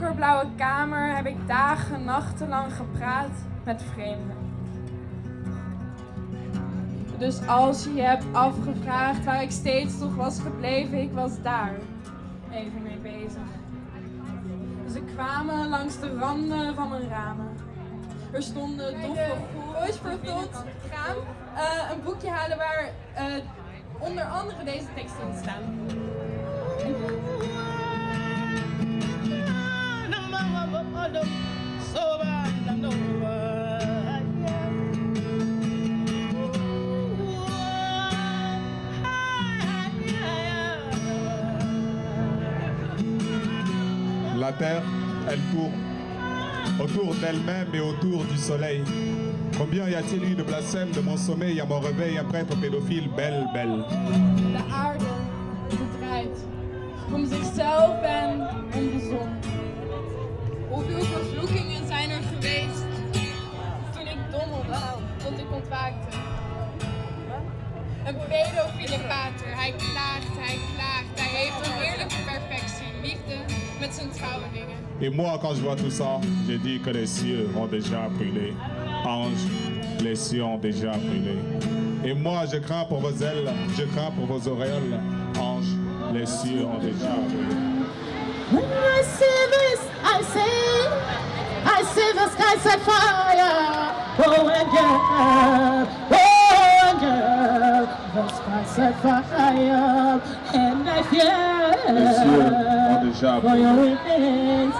donkerblauwe kamer heb ik dagen, nachtenlang gepraat met vreemden. Dus als je je hebt afgevraagd waar ik steeds toch was gebleven, ik was daar even mee bezig. Ze kwamen langs de randen van mijn ramen. Er stonden doffe Voice for Thought gaan eh, een boekje halen waar eh, onder andere deze teksten in La Terre, elle tourne autour d'elle-même et autour du soleil. Combien y a-t-il eu de blasphème de mon sommeil à mon réveil, un prêtre pédophile, belle, belle. De aarde draait om zichzelf en om de zon. Hoeveel vervloekingen zijn er geweest? Toen ik dommelde, tot ik ontwaakte. Een pedofiele pater, hij klaagt, hij klaagt, Et moi, quand je vois tout ça, je dis que les cieux ont déjà brûlé. Ange, les cieux ont déjà brûlé. Et moi, je crains pour vos ailes, je crains pour vos auréoles. Ange, les cieux ont déjà brûlé. When I see this, I see, I see the skies at fire. Oh, at fire. And I fear for your wings.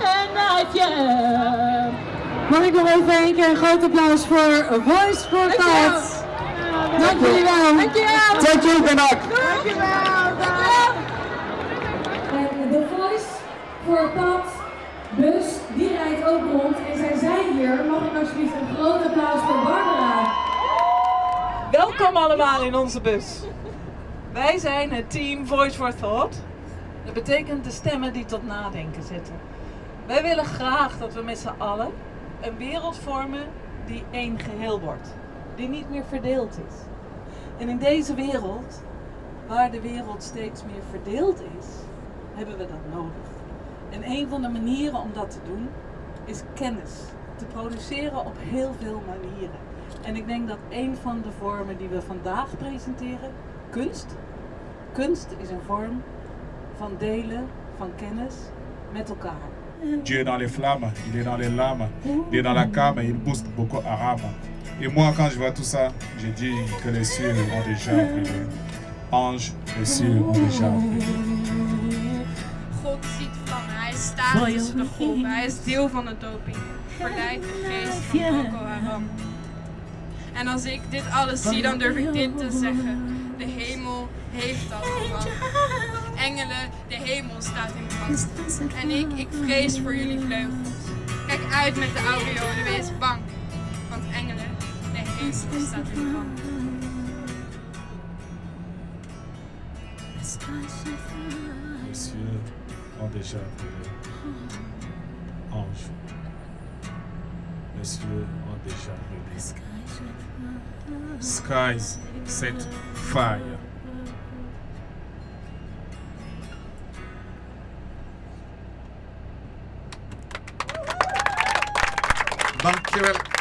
And I fear. Mag ik nog even een keer een groot applaus voor Voice for Thoughts. Dank jullie wel. Dankjewel. Thank you, Benak. En de Voice voor Pad bus, die rijdt ook rond. En zij zijn hier. Mag ik alsjeblieft een groot applaus voor? Welkom allemaal in onze bus. Wij zijn het team Voice for Thought. Dat betekent de stemmen die tot nadenken zetten. Wij willen graag dat we met z'n allen een wereld vormen die één geheel wordt. Die niet meer verdeeld is. En in deze wereld, waar de wereld steeds meer verdeeld is, hebben we dat nodig. En een van de manieren om dat te doen is kennis te produceren op heel veel manieren. En ik denk dat een van de vormen die we vandaag presenteren, kunst. Kunst is een vorm van delen van kennis met elkaar. Dieu est dans les flammes, il est dans les lames, il est dans la came, il booste Boko Haram. Et moi, quand je vois tout ça, je dis que les cieux ont déjà brûlé. Ange, les cieux ont déjà brûlé. God ziet vlammen, hij staat tussen de golven, hij is deel van de doping. Verleidt de geest van Boko Haram. En als ik dit alles zie, dan durf ik dit te zeggen. De hemel heeft al gevallen. Engelen, de hemel staat in brand. En ik, ik vrees voor jullie vleugels. Kijk uit met de aureolen, wees bang. Want engelen, de hemel staat in brand. Les cieux ont déjà brûlé. Ange, ont déjà brûlé. Skies set fire. Dankjewel.